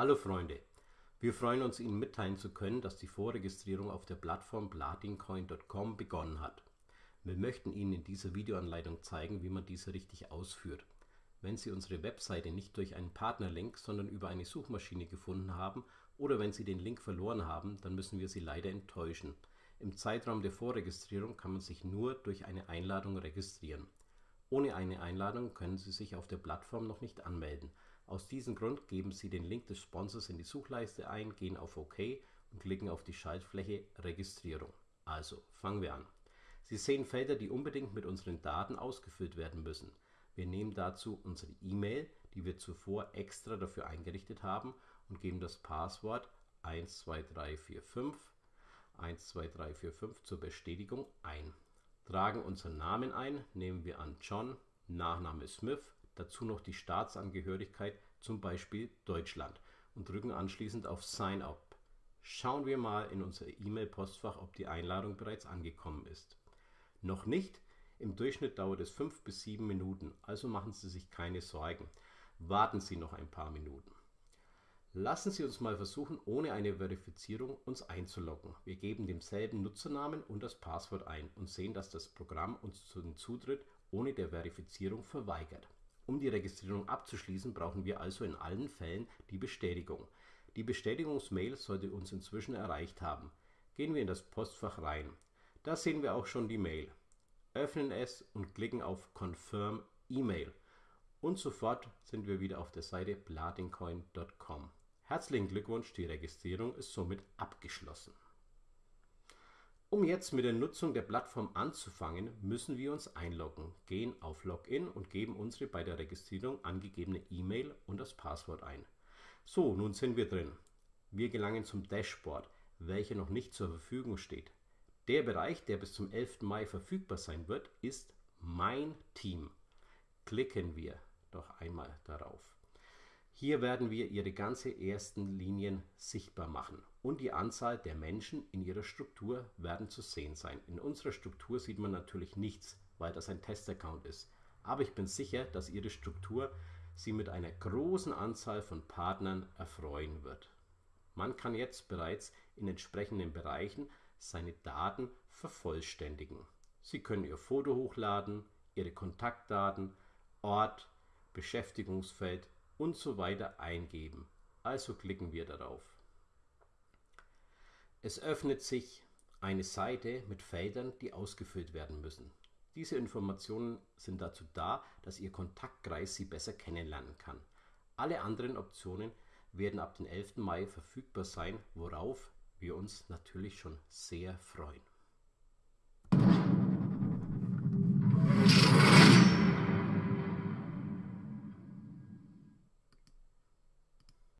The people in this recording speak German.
Hallo Freunde, wir freuen uns Ihnen mitteilen zu können, dass die Vorregistrierung auf der Plattform platincoin.com begonnen hat. Wir möchten Ihnen in dieser Videoanleitung zeigen, wie man diese richtig ausführt. Wenn Sie unsere Webseite nicht durch einen Partnerlink, sondern über eine Suchmaschine gefunden haben oder wenn Sie den Link verloren haben, dann müssen wir Sie leider enttäuschen. Im Zeitraum der Vorregistrierung kann man sich nur durch eine Einladung registrieren. Ohne eine Einladung können Sie sich auf der Plattform noch nicht anmelden. Aus diesem Grund geben Sie den Link des Sponsors in die Suchleiste ein, gehen auf OK und klicken auf die Schaltfläche Registrierung. Also, fangen wir an. Sie sehen Felder, die unbedingt mit unseren Daten ausgefüllt werden müssen. Wir nehmen dazu unsere E-Mail, die wir zuvor extra dafür eingerichtet haben und geben das Passwort 12345 12345 zur Bestätigung ein. Tragen unseren Namen ein, nehmen wir an John, Nachname Smith, dazu noch die Staatsangehörigkeit, zum Beispiel Deutschland und drücken anschließend auf Sign Up. Schauen wir mal in unser E-Mail-Postfach, ob die Einladung bereits angekommen ist. Noch nicht? Im Durchschnitt dauert es 5 bis 7 Minuten, also machen Sie sich keine Sorgen. Warten Sie noch ein paar Minuten. Lassen Sie uns mal versuchen, ohne eine Verifizierung uns einzuloggen. Wir geben demselben Nutzernamen und das Passwort ein und sehen, dass das Programm uns den Zutritt ohne der Verifizierung verweigert. Um die Registrierung abzuschließen, brauchen wir also in allen Fällen die Bestätigung. Die Bestätigungsmail sollte uns inzwischen erreicht haben. Gehen wir in das Postfach rein. Da sehen wir auch schon die Mail. Öffnen es und klicken auf Confirm E-Mail. Und sofort sind wir wieder auf der Seite platincoin.com. Herzlichen Glückwunsch, die Registrierung ist somit abgeschlossen. Um jetzt mit der Nutzung der Plattform anzufangen, müssen wir uns einloggen, gehen auf Login und geben unsere bei der Registrierung angegebene E-Mail und das Passwort ein. So, nun sind wir drin. Wir gelangen zum Dashboard, welcher noch nicht zur Verfügung steht. Der Bereich, der bis zum 11. Mai verfügbar sein wird, ist Mein Team. Klicken wir doch einmal darauf. Hier werden wir Ihre ganze ersten Linien sichtbar machen und die Anzahl der Menschen in Ihrer Struktur werden zu sehen sein. In unserer Struktur sieht man natürlich nichts, weil das ein Testaccount ist. Aber ich bin sicher, dass Ihre Struktur Sie mit einer großen Anzahl von Partnern erfreuen wird. Man kann jetzt bereits in entsprechenden Bereichen seine Daten vervollständigen. Sie können Ihr Foto hochladen, Ihre Kontaktdaten, Ort, Beschäftigungsfeld und so weiter eingeben. Also klicken wir darauf. Es öffnet sich eine Seite mit Feldern, die ausgefüllt werden müssen. Diese Informationen sind dazu da, dass Ihr Kontaktkreis Sie besser kennenlernen kann. Alle anderen Optionen werden ab dem 11. Mai verfügbar sein, worauf wir uns natürlich schon sehr freuen.